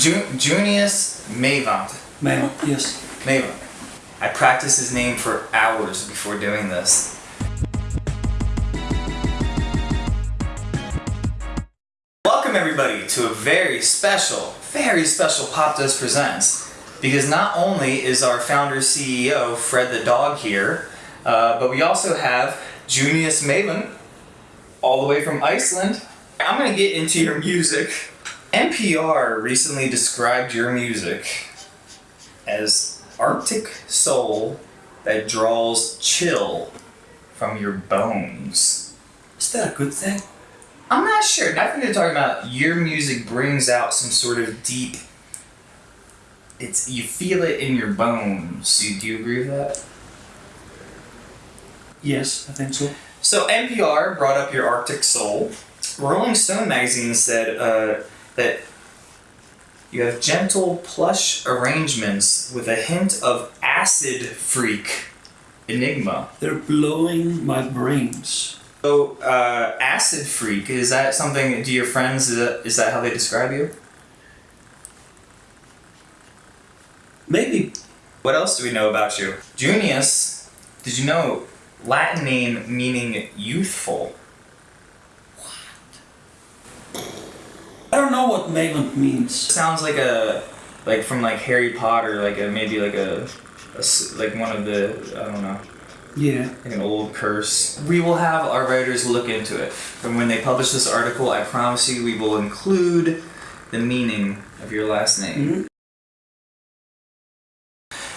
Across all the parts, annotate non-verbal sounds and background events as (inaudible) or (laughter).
Ju- Junius Meyvant. Ma'am, yes. Meyvant. I practiced his name for hours before doing this. Welcome everybody to a very special, very special Pop Dust Presents. Because not only is our founder CEO Fred the dog here, uh, but we also have Junius Meyvant, all the way from Iceland. I'm gonna get into your music. NPR recently described your music as Arctic soul that draws chill from your bones. Is that a good thing? I'm not sure. I think they're talking about your music brings out some sort of deep. It's you feel it in your bones. Do you, do you agree with that? Yes, I think so. So NPR brought up your Arctic Soul. Rolling Stone magazine said uh, that you have gentle plush arrangements with a hint of acid freak enigma. They're blowing my brains. So uh, acid freak is that something? Do your friends is that, is that how they describe you? Maybe What else do we know about you? Junius, did you know Latin name meaning youthful? I know means. Sounds like a like from like Harry Potter, like a maybe like a, like one of the I don't know, Yeah. like an old curse. We will have our writers look into it, and when they publish this article, I promise you, we will include the meaning of your last name. Mhm.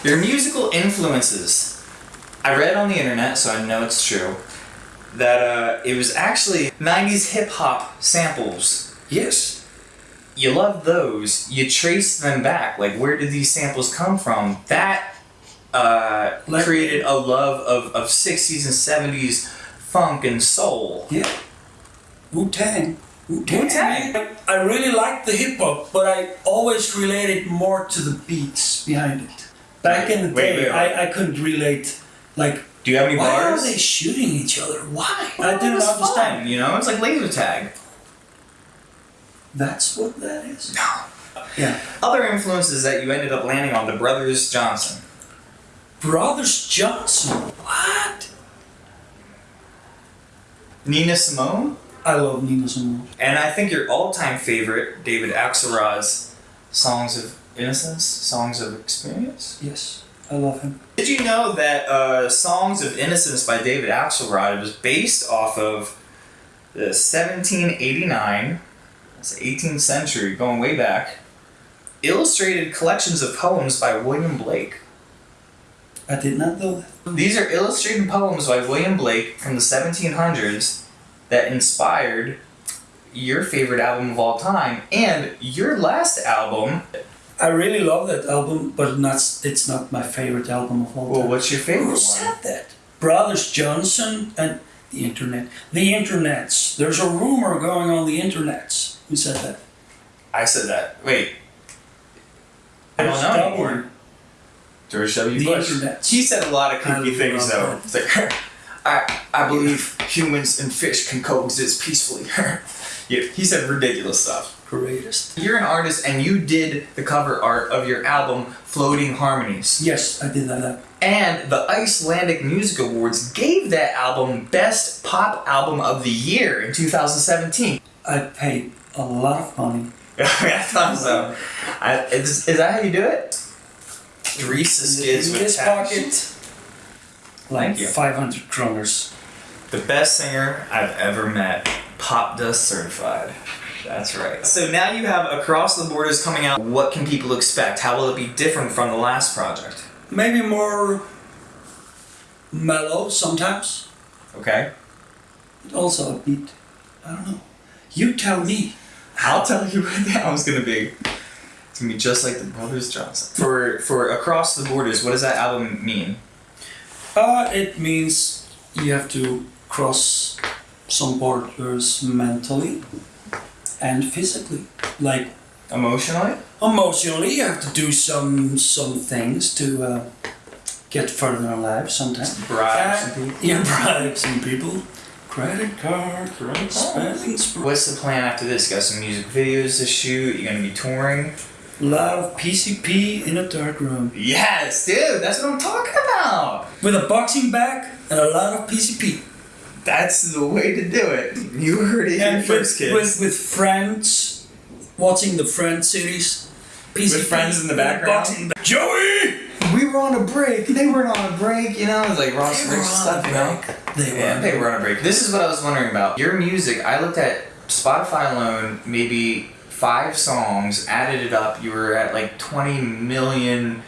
Your musical influences. I read on the internet, so I know it's true, that uh, it was actually 90s hip hop samples. Yes. You love those. You trace them back. Like, where did these samples come from? That uh, created a love of, of 60s and 70s funk and soul. Yeah. Wu Tang. Wu-Tang. I, I really like the hip hop, but I always related more to the beats behind it. Back in the Wait, day, wait, wait. I, I couldn't relate. Like, Do you have any why bars? are they shooting each other? Why? Well, I didn't understand. fun, you know, it's like laser tag. That's what that is. No. Yeah. Other influences that you ended up landing on the Brothers Johnson. Brothers Johnson. What? Nina Simone, I love Nina Simone. and I think your all-time favorite, David Axelrod's "Songs of Innocence," "Songs of Experience." Yes, I love him. Did you know that uh, "Songs of Innocence" by David Axelrod was based off of the 1789, the 18th century, going way back, illustrated collections of poems by William Blake. I did not know that. These are illustrated poems by William Blake from the 1700s that inspired your favorite album of all time and your last album. I really love that album, but not, it's not my favorite album of all Well, time. what's your favorite Who one? said that? Brothers Johnson and the internet. The internets. There's a rumor going on the internets. Who said that? I said that. Wait. I don't know anymore. George W. Bush. internets. He said a lot of creepy things though. It's like, (laughs) I, I believe humans and fish can coexist peacefully. (laughs) yeah, he said ridiculous stuff. Greatest. You're an artist and you did the cover art of your album Floating Harmonies. Yes, I did that. And the Icelandic Music Awards gave that album Best Pop Album of the Year in 2017. I paid a lot of money. (laughs) I thought so. I, is, is that how you do it? The skids with this pocket. Like you. 500 kroners. The best singer I've ever met. Pop Dust certified. That's right. So now you have Across the Borders coming out. What can people expect? How will it be different from the last project? Maybe more mellow sometimes. Okay. Also a beat. I don't know. You tell me. I'll tell you what the album's gonna be. It's gonna be just like the Brothers Johnson. For for Across the Borders, what does that album mean? Uh, it means you have to cross some borders mentally and physically. Like Emotionally? emotionally, you have to do some some things to uh, get further in life sometimes. Bribe Uh, some people? Yeah, (laughs) bribe some people. Credit card, oh, spending. What's the plan after this? Got some music videos to shoot? You gonna be touring? A lot of PCP in a dark room. Yes, dude, that's what I'm talking about. With a boxing bag and a lot of PCP. That's the way to do it. You heard it here And first, with, kids. with, with friends, watching the Friends series. PCP, friends in the background? Boxing bag. Joey! We were on a break. They weren't on a break, you know. It was like Ross They were Rich stuff, you know. They were Yeah, on they a were on a break. This is what I was wondering about. Your music, I looked at Spotify alone, maybe five songs, added it up, you were at like 20 million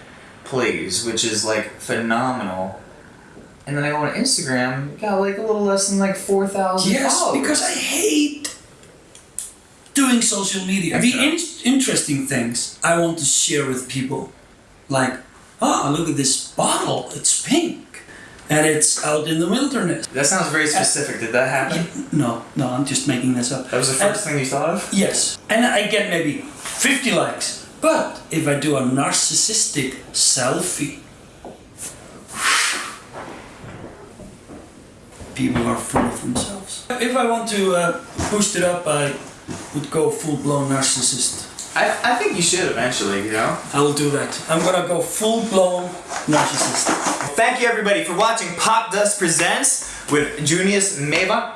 plays, which is like phenomenal. And then I go on Instagram, got like a little less than like 4,000 Yes, followers. because I hate doing social media. The in- interesting things I want to share with people, like, oh, look at this bottle, it's pink, and it's out in the wilderness. That sounds very specific. Did that happen? No, no, I'm just making this up. That was the first thing you thought of? Yes, and I get maybe 50 likes. But if I do a narcissistic selfie, people are full of themselves. If I want to uh, boost it up, I would go full blown narcissist. I, I think you should eventually, you know? I will do that. I'm gonna go full blown narcissist. Thank you everybody for watching Pop Dust Presents with Junius Meyvant.